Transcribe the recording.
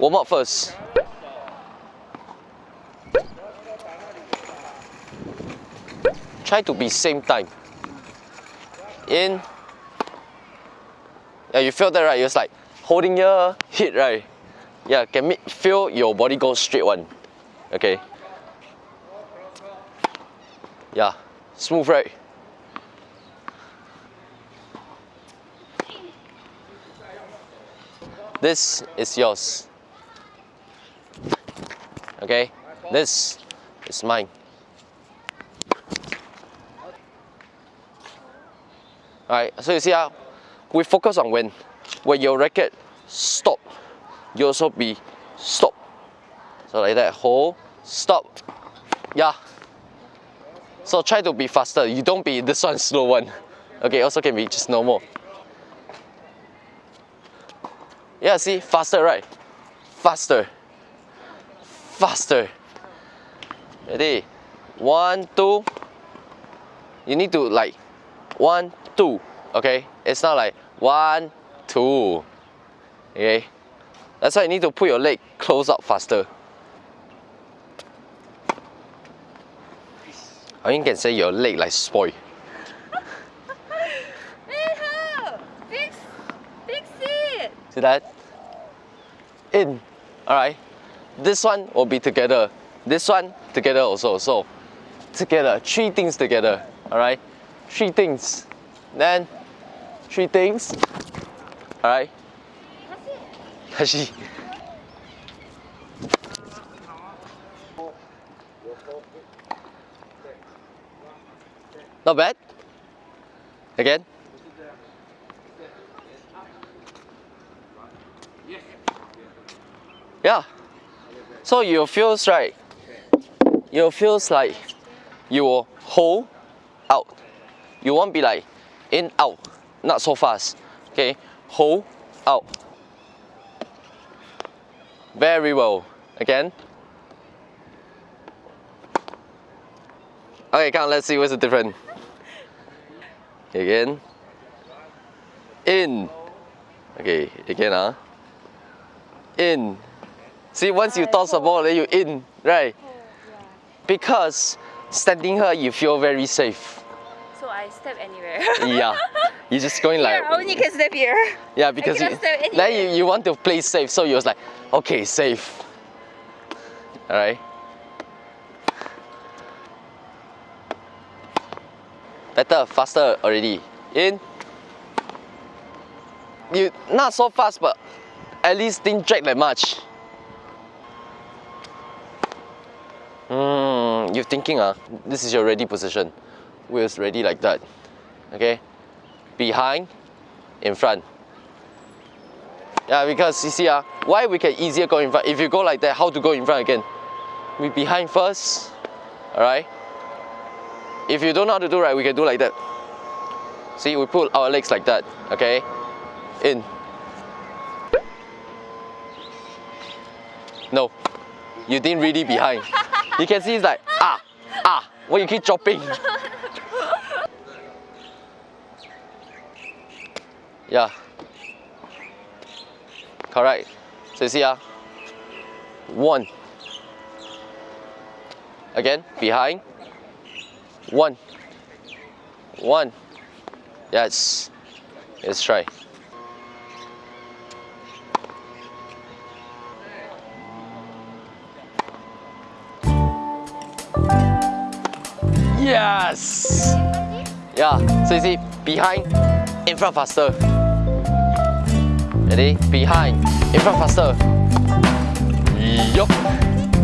Warm up first. Try to be same time. In. Yeah, you feel that right? It's like holding your hit right. Yeah, can make, feel your body go straight one. Okay. Yeah, smooth right? This is yours. Okay, this is mine. Alright, so you see how we focus on when when your racket stop, you also be stop. So like that, hold, stop. Yeah. So try to be faster. You don't be this one slow one. Okay, also can be just normal. Yeah, see, faster, right? Faster. Faster. Ready? One, two. You need to like, one, two. Okay? It's not like one, two. Okay? That's why you need to put your leg close up faster. Or you can say your leg like spoil. Fix, fix it. See that? In. Alright. This one will be together. This one together also. So together. Three things together. Alright? Three things. Then three things. Alright? Hashi. Not bad. Again. Yeah. So you feels right. You feels like you will hold out. You won't be like in out, not so fast. Okay, hold out. Very well. Again. Okay, come let's see what's the difference. Again. In. Okay, again, huh? In. See, once you toss the ball, then you in, right? Oh, because standing here, you feel very safe. So I step anywhere. Yeah. You're just going like, I only can step here. yeah, because you, then you, you want to play safe, so you was like, okay, safe. Alright? Better, faster already. In. You not so fast, but at least didn't drag that much. Hmm, you're thinking, ah, this is your ready position. Wheels ready like that. Okay? Behind, in front. Yeah, because you see, ah, why we can easier go in front? If you go like that, how to go in front again? We behind first, alright? If you don't know how to do right, we can do like that. See, we pull our legs like that, okay? In. No, you didn't really behind. You can see it's like, ah, ah, when you keep dropping. Yeah. Correct. So you see, ah, one. Again, behind. One. One. Yes. Let's try. Yes! Yeah, so you see, behind, in front faster. Ready? Behind, in front faster. Yup.